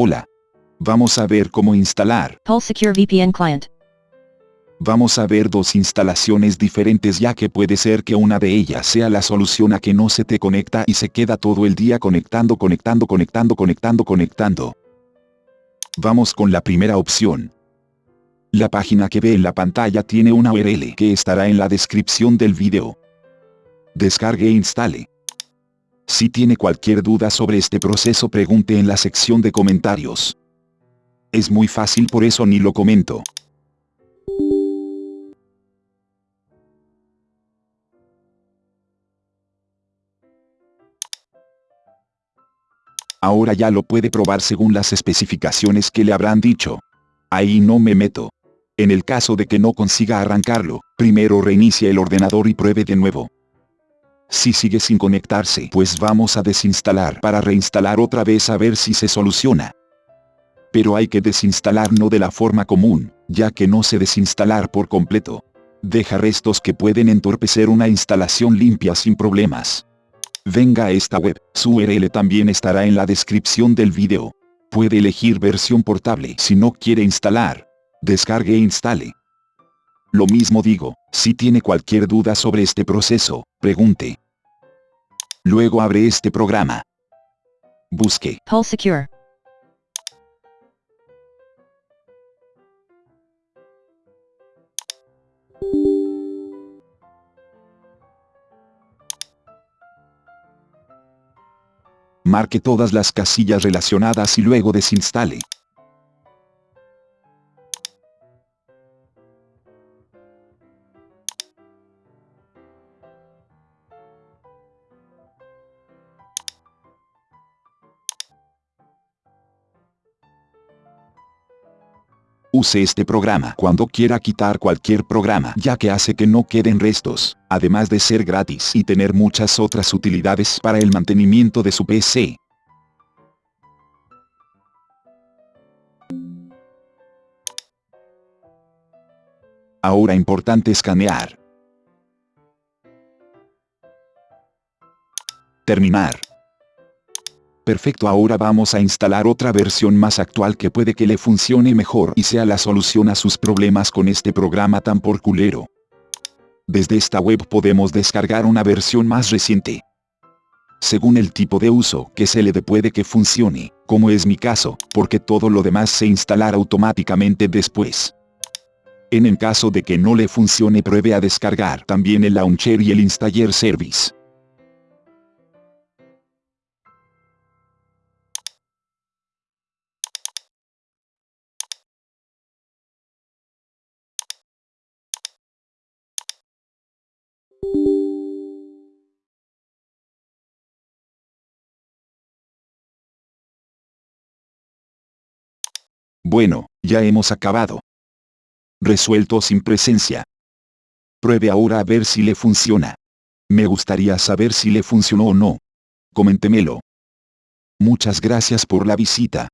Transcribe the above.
Hola. Vamos a ver cómo instalar. Pulse Secure VPN Client. Vamos a ver dos instalaciones diferentes ya que puede ser que una de ellas sea la solución a que no se te conecta y se queda todo el día conectando, conectando, conectando, conectando, conectando. Vamos con la primera opción. La página que ve en la pantalla tiene una URL que estará en la descripción del video. Descargue e instale. Si tiene cualquier duda sobre este proceso pregunte en la sección de comentarios. Es muy fácil por eso ni lo comento. Ahora ya lo puede probar según las especificaciones que le habrán dicho. Ahí no me meto. En el caso de que no consiga arrancarlo, primero reinicie el ordenador y pruebe de nuevo. Si sigue sin conectarse, pues vamos a desinstalar para reinstalar otra vez a ver si se soluciona. Pero hay que desinstalar no de la forma común, ya que no se desinstalar por completo. Deja restos que pueden entorpecer una instalación limpia sin problemas. Venga a esta web, su URL también estará en la descripción del video. Puede elegir versión portable si no quiere instalar. Descargue e instale. Lo mismo digo, si tiene cualquier duda sobre este proceso, pregunte. Luego abre este programa. Busque. Pulse Secure. marque todas las casillas relacionadas y luego desinstale. Use este programa cuando quiera quitar cualquier programa ya que hace que no queden restos, además de ser gratis y tener muchas otras utilidades para el mantenimiento de su PC. Ahora importante escanear. Terminar. Perfecto ahora vamos a instalar otra versión más actual que puede que le funcione mejor y sea la solución a sus problemas con este programa tan por culero. Desde esta web podemos descargar una versión más reciente. Según el tipo de uso que se le dé puede que funcione, como es mi caso, porque todo lo demás se instalará automáticamente después. En el caso de que no le funcione pruebe a descargar también el launcher y el installer service. Bueno, ya hemos acabado. Resuelto sin presencia. Pruebe ahora a ver si le funciona. Me gustaría saber si le funcionó o no. Coméntemelo. Muchas gracias por la visita.